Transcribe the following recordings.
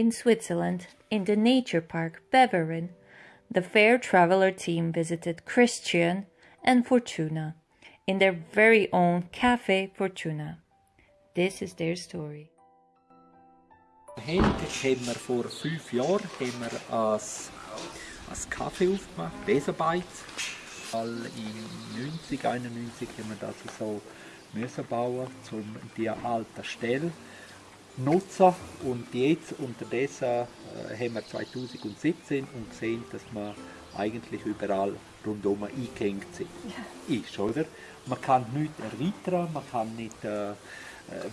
in Switzerland, in the nature park Beveren, the fair traveler team visited Christian and Fortuna in their very own Café Fortuna. This is their story. Heute haben wir vor fünf Jahren haben wir als, als Kaffee aufgemacht, Besenbeiz. In 90, 91 haben wir das so müssen bauen, um die alte Stelle nutzen. Und jetzt unterdessen äh, haben wir 2017 und gesehen, dass wir eigentlich überall rundum eingehängt sind. Ja. Ist, oder? Man kann nichts erweitern, man kann nicht äh, äh,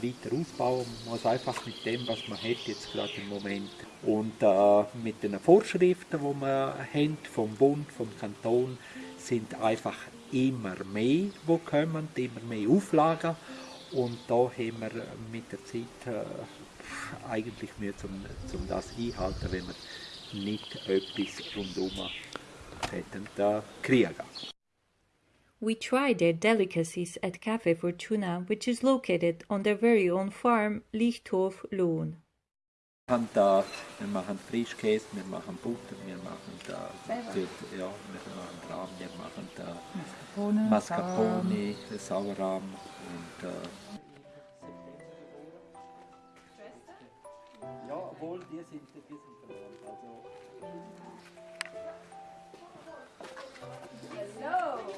weiter ausbauen. Man muss einfach mit dem, was man hat jetzt gerade im Moment und äh, mit den Vorschriften, die wir haben, vom Bund, vom Kanton, sind einfach immer mehr, die kommen, immer mehr Auflagen und da haben wir mit der Zeit äh, eigentlich Mühe, um, um das einhalten, wenn wir nicht etwas rundum hätten, äh, kriegen. We tried their delicacies at Café Fortuna, which is located on their very own farm, Lichthof, Lohn. Wir machen, da, wir machen Frischkäse, wir machen Butter, wir machen da, ja, wir machen Rahm, wir machen da Mascarpone, Sauerrahm äh, Ja, obwohl die sind, die sind verwandt. Also, Hello.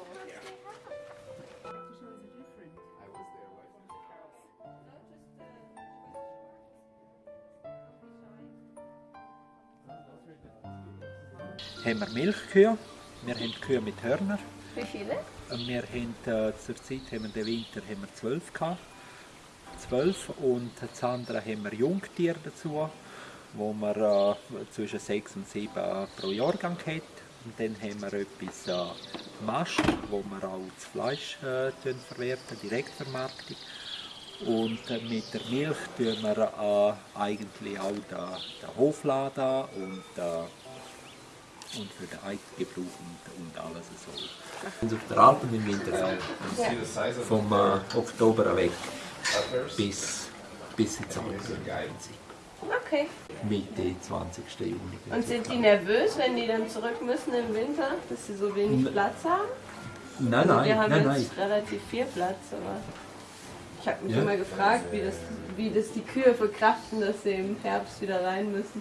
haben wir Milchkühe, wir haben Kühe mit Hörner. Wie viele? Wir haben, äh, zur Zeit haben wir Winter haben wir zwölf gehabt. Zwölf und das andere haben wir Jungtiere dazu, wo wir äh, zwischen sechs und sieben pro Jahrgang hat. Und dann haben wir etwas äh, Mast, wo wir auch das Fleisch äh, verwerten, Direktvermarktung. Und äh, mit der Milch tun wir äh, eigentlich auch den, den Hofladen und äh, und für den Eigengebrauch und, und alles so. Und auf der Alpen im Winter vom äh, Oktober weg bis, bis ins Sommer. Okay. Mitte 20. Juni. Und sind die nervös, wenn die dann zurück müssen im Winter, dass sie so wenig Platz haben? Nein, nein, Wir haben nein, jetzt nein. relativ viel Platz, aber ich habe mich Ja. immer gefragt, wie das, wie das die Kühe verkraften, dass sie im Herbst wieder rein müssen.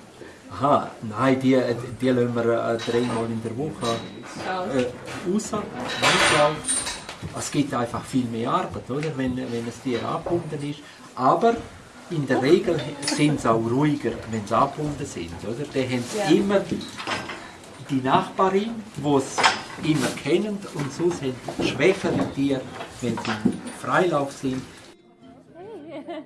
Aha, nein, die, die lassen wir äh, dreimal in der Woche äh, raus. Manchmal. Es gibt einfach viel mehr Arbeit, oder? Wenn, wenn das Tier angebunden ist. Aber in der Regel sind sie auch ruhiger, wenn sie angebunden sind. Oder? Dann haben Ja. immer die Nachbarin, die es immer kennen, und sonst haben die schwächere Tiere, wenn sie im Freilauf sind,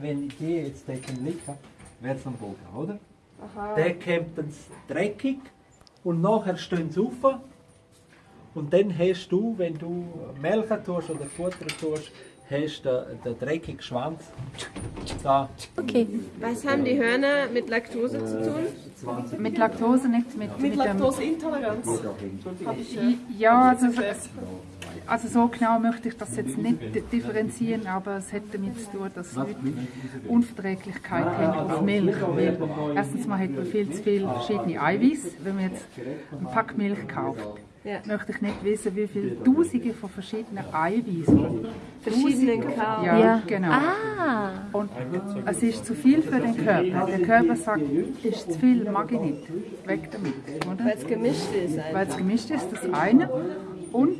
Wenn die jetzt den liegen, wäre es am Boden, oder? Aha. Dann kommt es dreckig und nachher stehen sie auf. Und dann hast du, wenn du melken tust oder Futter tust, hast du den, den dreckigen Schwanz da Okay. Was haben die Hörner mit Laktose zu tun? 20 Mit Laktose nicht, mit, Mit mit Laktoseintoleranz. Ja, also, also so genau möchte ich das jetzt nicht di- differenzieren, aber es hat damit zu tun, dass Leute Unverträglichkeit haben auf Milch. Weil erstens mal hat man viel zu viel verschiedene Eiweiß. Wenn man jetzt einen Pack Milch kauft, Ja. möchte ich nicht wissen, wie viele Tausende von verschiedenen Eiweißen. Verschiedenen Kauen. Ja, Ja. genau. Ah, Und es ist zu viel für den Körper. Der Körper sagt, ist zu viel, mag ich nicht. Weg damit. Oder? Weil es gemischt ist. Weil es gemischt ist, das eine. Und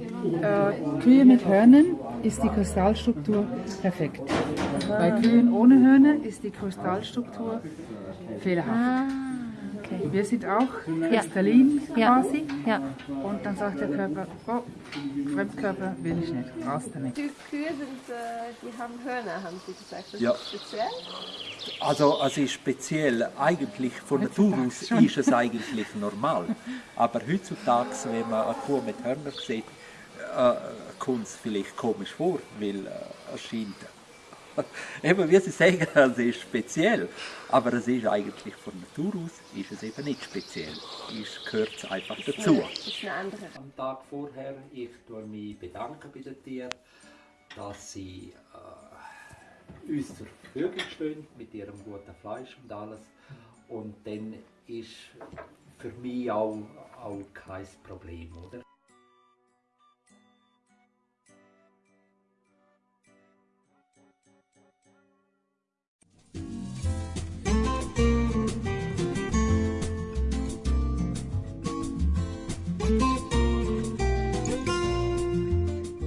äh, Kühe mit Hörnern ist die Kristallstruktur perfekt. Bei Kühen ohne Hörner ist die Kristallstruktur fehlerhaft. ah, okay. Wir sind auch Ja. Kristalin Ja. quasi. Ja. Und dann sagt der Körper, oh, Fremdkörper will ich nicht, raus damit. Die Kühe sind, äh, die haben Hörner, haben Sie gesagt. Das Ja. ist speziell. Also es ist speziell, eigentlich von Natur aus schon. ist es eigentlich normal. Aber heutzutage, wenn man eine Kuh mit Hörnern sieht, äh, kommt es vielleicht komisch vor, weil äh, es scheint, eben wie Sie sagen, es ist speziell. Aber es ist eigentlich von Natur aus ist es eben nicht speziell. Es gehört einfach dazu. Am Tag vorher, ich tue mich bedanken bei den Tieren, dass sie äh, uns zur Verfügung stehen mit ihrem guten Fleisch und alles. Und dann ist für mich auch, auch kein Problem, oder?